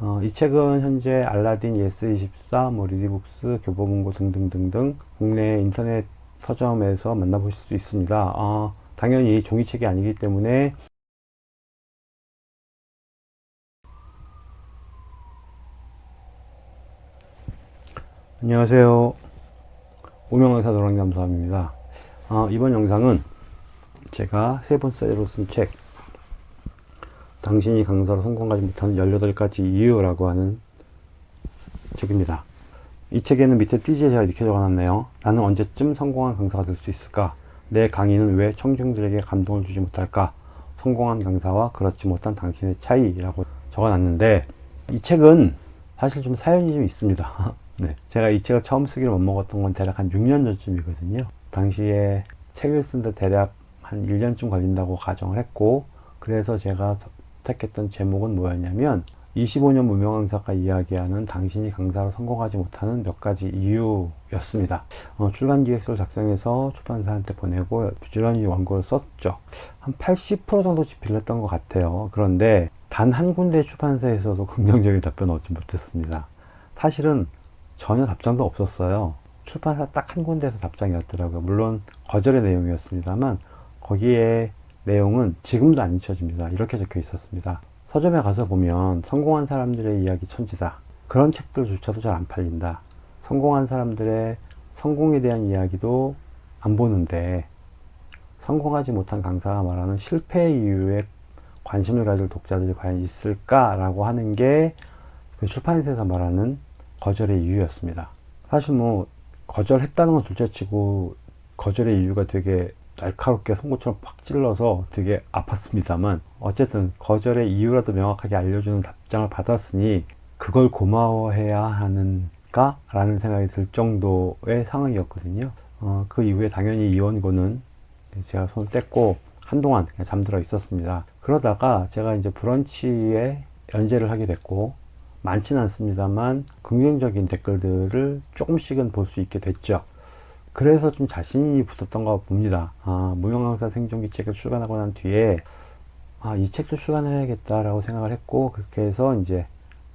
어, 이 책은 현재 알라딘, 예스24, 뭐 리디북스, 교보문고 등등등등 국내 인터넷 서점에서 만나보실 수 있습니다. 어, 당연히 종이책이 아니기 때문에 안녕하세요. 무명강사 노랑잠수함입니다. 어, 이번 영상은 제가 세 번째로 쓴책 당신이 강사로 성공하지 못하는 18가지 이유라고 하는 책입니다. 이 책에는 밑에 띠지에 제가 이렇게 적어놨네요. 나는 언제쯤 성공한 강사가 될 수 있을까? 내 강의는 왜 청중들에게 감동을 주지 못할까? 성공한 강사와 그렇지 못한 당신의 차이라고 적어놨는데 이 책은 사실 좀 사연이 좀 있습니다. 네, 제가 이 책을 처음 쓰기를 못 먹었던 건 대략 한 6년 전쯤이거든요. 당시에 책을 쓴데 대략 한 1년쯤 걸린다고 가정을 했고 그래서 제가 택했던 제목은 뭐였냐면 25년 무명 강사가 이야기하는 당신이 강사로 성공하지 못하는 몇 가지 이유였습니다. 어, 출간 기획서를 작성해서 출판사한테 보내고 부지런히 원고를 썼죠. 한 80% 정도 빌렸던 것 같아요. 그런데 단 한 군데 출판사에서도 긍정적인 답변을 얻지 못했습니다. 사실은 전혀 답장도 없었어요. 출판사 딱 한 군데에서 답장이었더라고요. 물론 거절의 내용이었습니다만 거기에 내용은 지금도 안 잊혀집니다. 이렇게 적혀 있었습니다. 서점에 가서 보면 성공한 사람들의 이야기 천지다. 그런 책들조차도 잘 안 팔린다. 성공한 사람들의 성공에 대한 이야기도 안 보는데 성공하지 못한 강사가 말하는 실패 이유에 관심을 가질 독자들이 과연 있을까라고 하는 게 그 출판사에서 말하는 거절의 이유였습니다. 사실 뭐 거절했다는 건 둘째치고 거절의 이유가 되게 날카롭게 송곳처럼 팍 찔러서 되게 아팠습니다만 어쨌든 거절의 이유라도 명확하게 알려주는 답장을 받았으니 그걸 고마워해야 하는가? 라는 생각이 들 정도의 상황이었거든요. 어, 그 이후에 당연히 이원고는 제가 손을 뗐고 한동안 잠들어 있었습니다. 그러다가 제가 이제 브런치에 연재를 하게 됐고 많지는 않습니다만 긍정적인 댓글들을 조금씩은 볼 수 있게 됐죠. 그래서 좀 자신이 붙었던 것 봅니다. 아, 무용강사 생존기 책을 출간하고 난 뒤에 아, 이 책도 출간해야겠다라고 생각을 했고 그렇게 해서 이제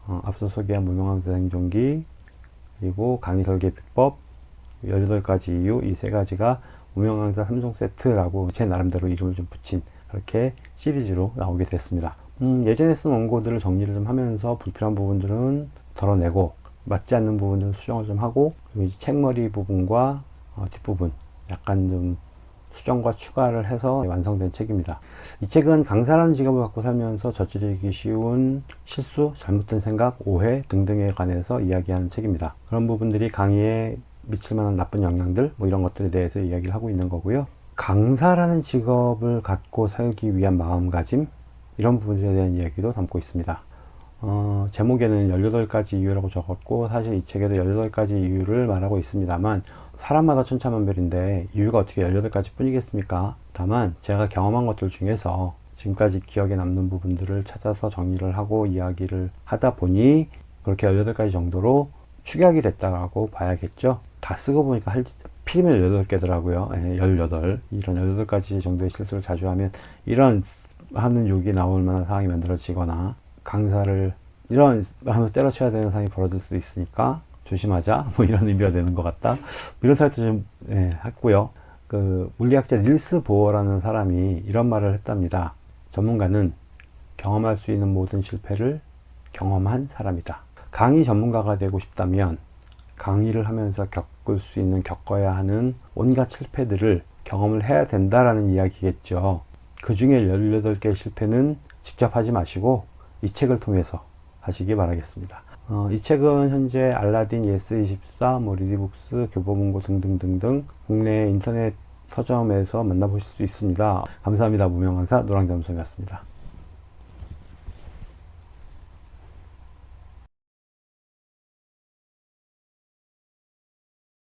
어, 앞서 소개한 무용강사 생존기 그리고 강의 설계 비법 18가지 이유 이 세 가지가 무용강사 3종 세트라고 제 나름대로 이름을 좀 붙인 그렇게 시리즈로 나오게 됐습니다. 음, 예전에 쓴 원고들을 정리를 좀 하면서 불필요한 부분들은 덜어내고 맞지 않는 부분들은 수정을 좀 하고 책머리 부분과 어, 뒷부분 약간 좀 수정과 추가를 해서 완성된 책입니다. 이 책은 강사라는 직업을 갖고 살면서 저지르기 쉬운 실수, 잘못된 생각, 오해 등등에 관해서 이야기하는 책입니다. 그런 부분들이 강의에 미칠 만한 나쁜 영향들 뭐 이런 것들에 대해서 이야기를 하고 있는 거고요. 강사라는 직업을 갖고 살기 위한 마음가짐 이런 부분들에 대한 이야기도 담고 있습니다. 어, 제목에는 18가지 이유라고 적었고 사실 이 책에도 18가지 이유를 말하고 있습니다만 사람마다 천차만별인데 이유가 어떻게 18가지 뿐이겠습니까? 다만 제가 경험한 것들 중에서 지금까지 기억에 남는 부분들을 찾아서 정리를 하고 이야기를 하다 보니 그렇게 18가지 정도로 축약이 됐다고 봐야겠죠. 다 쓰고 보니까 할, 필이면 18개더라고요. 예, 18. 이런 18가지 정도의 실수를 자주 하면 이런 하는 욕이 나올 만한 상황이 만들어지거나 강사를 이런 하면 때려쳐야 되는 상황이 벌어질 수도 있으니까 조심하자. 뭐 이런 의미가 되는 것 같다. 이런 타이틀 좀 예, 했고요. 그 물리학자 닐스 보어라는 사람이 이런 말을 했답니다. 전문가는 경험할 수 있는 모든 실패를 경험한 사람이다. 강의 전문가가 되고 싶다면 강의를 하면서 겪을 수 있는 겪어야 하는 온갖 실패들을 경험을 해야 된다라는 이야기겠죠. 그 중에 18개의 실패는 직접 하지 마시고 이 책을 통해서 하시기 바라겠습니다. 어, 이 책은 현재 알라딘, 예스24, 뭐 리디북스, 교보문고 등등등등 국내 인터넷 서점에서 만나보실 수 있습니다. 감사합니다. 무명강사 노랑잠수함이었습니다.